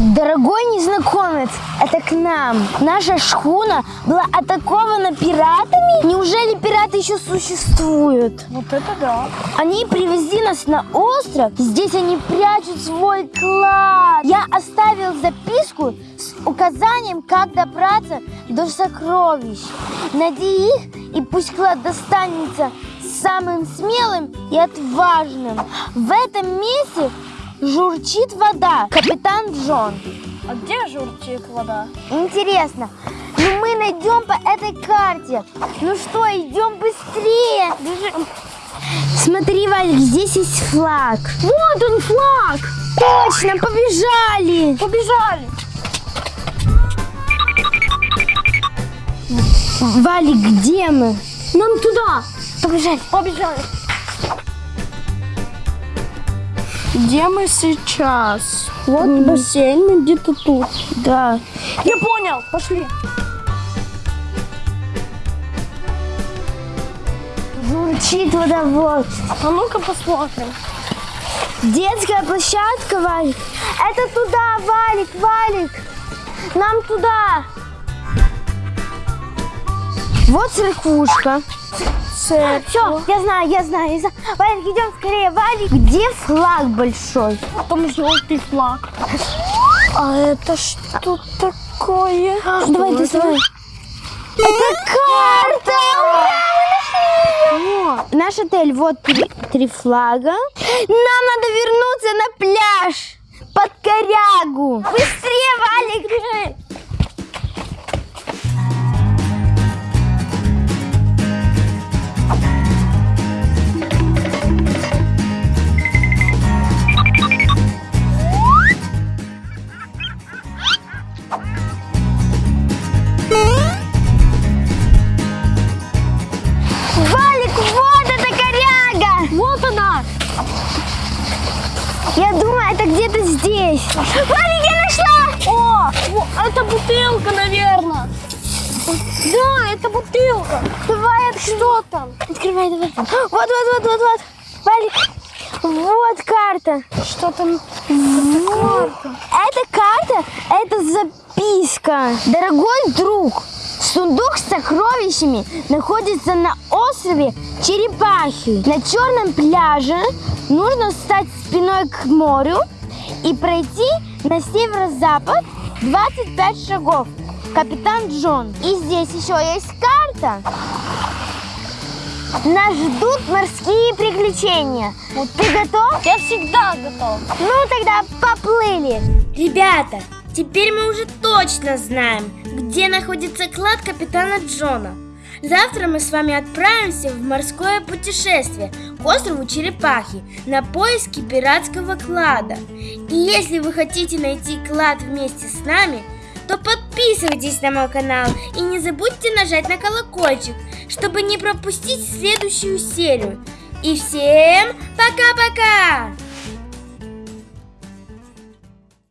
Дорогой незнакомец, это к нам. Наша шхуна была атакована пиратами? Неужели пираты еще существуют? Вот это да. Они привезли нас на остров. Здесь они прячут свой клад. Я оставил записку с указанием, как добраться до сокровищ. Найди их, и пусть клад достанется самым смелым и отважным. В этом месте журчит вода. Капитан Джон. А где журчит вода? Интересно, ну мы найдем по этой карте. Ну что, идем быстрее. Смотри, Валик, здесь есть флаг. Вот он флаг! Точно, побежали. Побежали! Валик, где мы? Нам туда! Побежали. Побежали! Где мы сейчас? Вот бассейн где-то тут. Да. Я понял! Пошли! Журчит водовод. А ну-ка посмотрим. Детская площадка, Валик. Это туда, Валик, Валик. Нам туда. Вот церквушка. Все, я знаю, я знаю, я знаю. Валик, идем скорее. Валик, где флаг большой? Там желтый флаг. А это что такое? Давай, Что доставай. Это карта! Ура, мы нашли ее! Наш отель, вот три, три флага. Нам надо вернуться на пляж под корягу. Быстрее, она! Я думаю, это где-то здесь. Валик, я нашла! О, это бутылка, наверное. Да, это бутылка. Давай, Что там? открывай, давай. Вот, вот, вот, вот, вот. Валик, вот карта. Что там? карта. Эта карта, это записка. Дорогой друг, сундук с сокровищами находится на острове Черепахи. На черном пляже нужно встать спиной к морю и пройти на северо-запад 25 шагов. Капитан Джон. И здесь еще есть карта. Нас ждут морские приключения. Ты готов? Я всегда готов. Ну тогда поплыли. Ребята, теперь мы уже точно знаем, где находится клад капитана Джона. Завтра мы с вами отправимся в морское путешествие к острову Черепахи на поиски пиратского клада. И если вы хотите найти клад вместе с нами, то подписывайтесь на мой канал и не забудьте нажать на колокольчик, чтобы не пропустить следующую серию. И всем пока-пока!